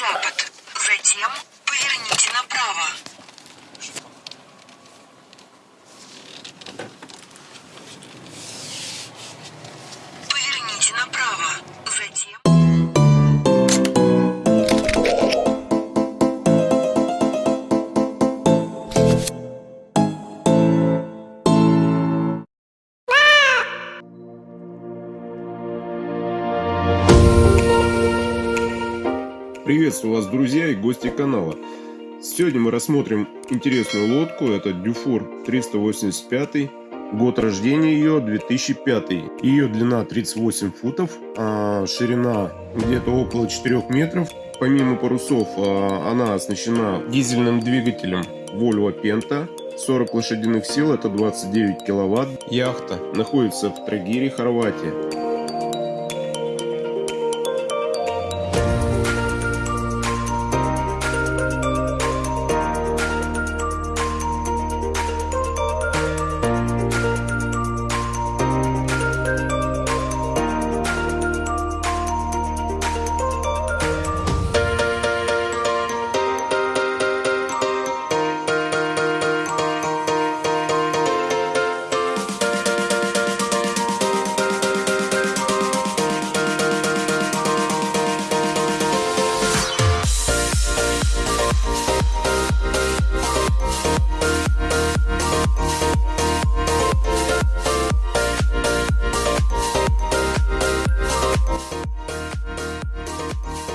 запад. Затем Приветствую вас, друзья и гости канала. Сегодня мы рассмотрим интересную лодку. Это Дюфур 385. Год рождения ее 2005. Ее длина 38 футов, а ширина где-то около 4 метров. Помимо парусов, а, она оснащена дизельным двигателем Volvo Penta. 40 лошадиных сил, это 29 киловатт. Яхта находится в Трагире, Хорватия.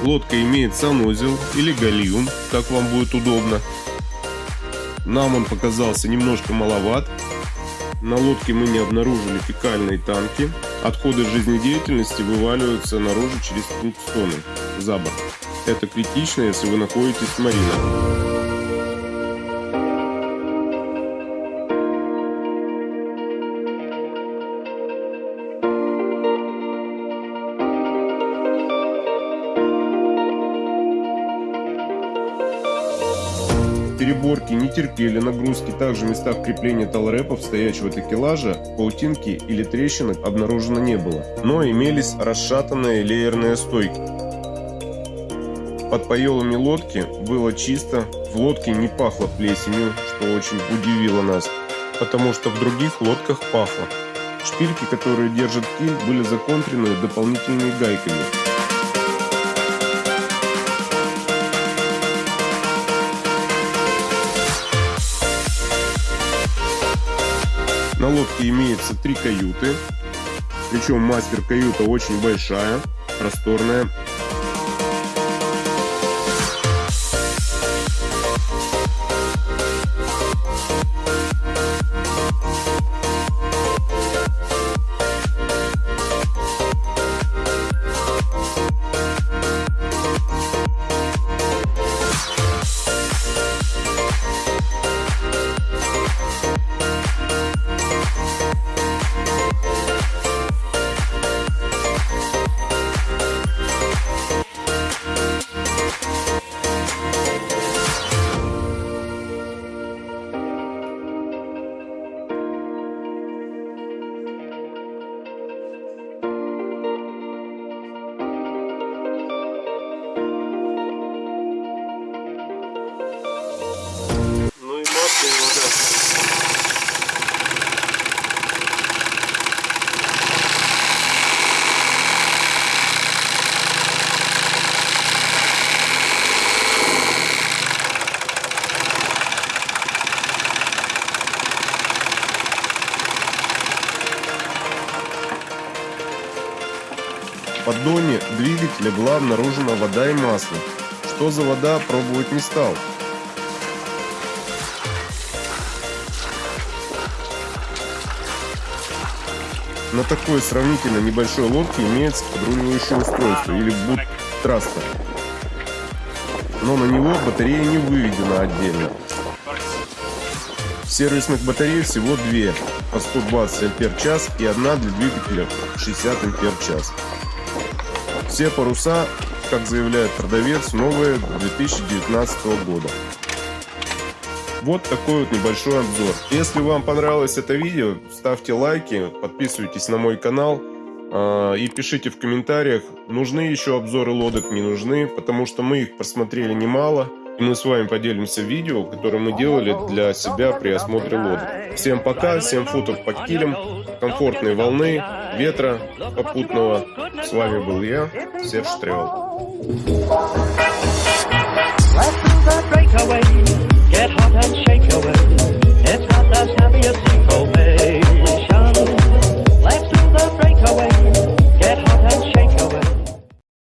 Лодка имеет санузел или гальюн, как вам будет удобно. Нам он показался немножко маловат. На лодке мы не обнаружили фекальные танки. Отходы жизнедеятельности вываливаются наружу через пунктстоны за борт. Это критично, если вы находитесь в маринах. Переборки не терпели нагрузки, также в местах крепления талрепов стоячего такелажа, паутинки или трещинок обнаружено не было, но имелись расшатанные леерные стойки. Под поелами лодки было чисто, в лодке не пахло плесенью, что очень удивило нас, потому что в других лодках пахло. Шпильки, которые держат киль, были законтрены дополнительными гайками. На лодке имеется три каюты, причем мастер-каюта очень большая, просторная. Поддоне двигателя была обнаружена вода и масло. Что за вода, пробовать не стал. На такой сравнительно небольшой лодке имеется подруливающее устройство или бутрастер. Но на него батарея не выведена отдельно. Сервисных батарей всего две по 120 ампер час и одна для двигателя 60 ампер час. Все паруса, как заявляет продавец, новые 2019 года. Вот такой вот небольшой обзор. Если вам понравилось это видео, ставьте лайки, подписывайтесь на мой канал. А, И пишите в комментариях, нужны еще обзоры лодок, не нужны, потому что мы их просмотрели немало. И мы с вами поделимся видео, которое мы делали для себя при осмотре лодок. Всем пока, всем футов под килем, комфортной волны, ветра попутного. С вами был я, Серж breakaway